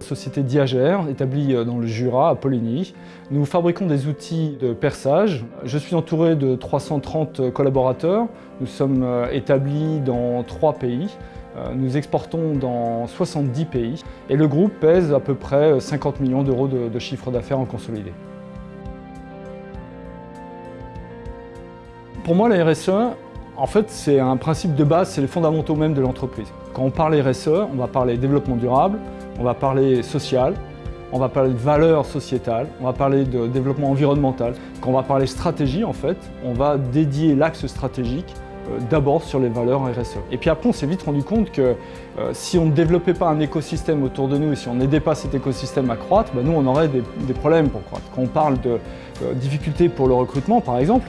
Société Diagère, établie dans le Jura, à Poligny. Nous fabriquons des outils de perçage. Je suis entouré de 330 collaborateurs. Nous sommes établis dans trois pays. Nous exportons dans 70 pays et le groupe pèse à peu près 50 millions d'euros de, de chiffre d'affaires en consolidé. Pour moi, la RSE, en fait, c'est un principe de base, c'est les fondamentaux même de l'entreprise. Quand on parle RSE, on va parler développement durable, on va parler social, on va parler de valeurs sociétales, on va parler de développement environnemental. Quand on va parler stratégie, en fait, on va dédier l'axe stratégique euh, d'abord sur les valeurs RSE. Et puis après, on s'est vite rendu compte que euh, si on ne développait pas un écosystème autour de nous et si on n'aidait pas cet écosystème à croître, ben nous, on aurait des, problèmes pour croître. Quand on parle de euh, difficultés pour le recrutement, par exemple,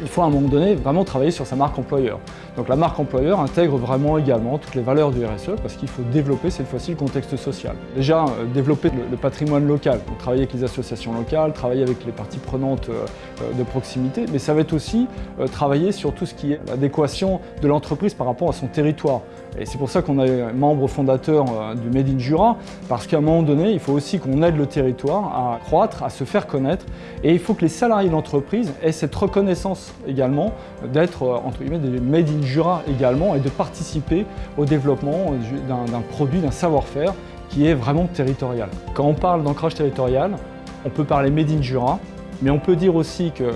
il faut à un moment donné vraiment travailler sur sa marque employeur. Donc la marque employeur intègre vraiment également toutes les valeurs du RSE parce qu'il faut développer cette fois-ci le contexte social. Déjà, euh, développer le, patrimoine local, travailler avec les associations locales, travailler avec les parties prenantes euh, euh, de proximité, mais ça va être aussi travailler sur tout ce qui est l'adéquation de l'entreprise par rapport à son territoire. Et c'est pour ça qu'on est membre fondateur du Made in Jura, parce qu'à un moment donné, il faut aussi qu'on aide le territoire à croître, à se faire connaître, et il faut que les salariés de l'entreprise aient cette reconnaissance également d'être, entre guillemets, des Made in Jura également et de participer au développement d'un produit, d'un savoir-faire qui est vraiment territorial. Quand on parle d'ancrage territorial, on peut parler Made in Jura, mais on peut dire aussi que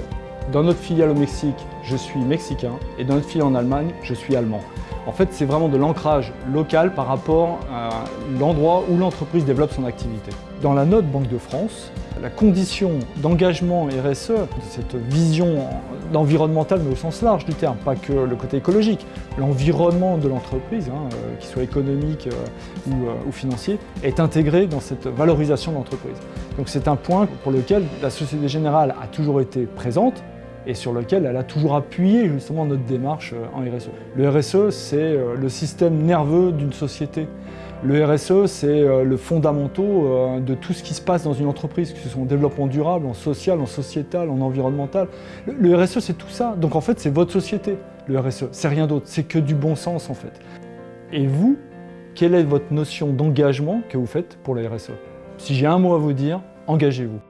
dans notre filiale au Mexique, je suis mexicain et dans notre filiale en Allemagne, je suis allemand. En fait, c'est vraiment de l'ancrage local par rapport à l'endroit où l'entreprise développe son activité. Dans la note Banque de France, la condition d'engagement RSE, cette vision environnementale mais au sens large du terme, pas que le côté écologique, l'environnement de l'entreprise, hein, euh, qu'il soit économique euh, ou, euh, ou, financier, est intégré dans cette valorisation de l'entreprise. Donc c'est un point pour lequel la Société Générale a toujours été présente, et sur lequel elle a toujours appuyé justement notre démarche euh, en RSE. Le RSE, c'est euh, le système nerveux d'une société. Le RSE, c'est euh, le fondamental de tout ce qui se passe dans une entreprise, que ce soit en développement durable, en social, en sociétal, en environnemental. Le RSE, c'est tout ça. Donc en fait, c'est votre société, le RSE. C'est rien d'autre, c'est que du bon sens en fait. Et vous, quelle est votre notion d'engagement que vous faites pour le RSE Si j'ai un mot à vous dire, engagez-vous.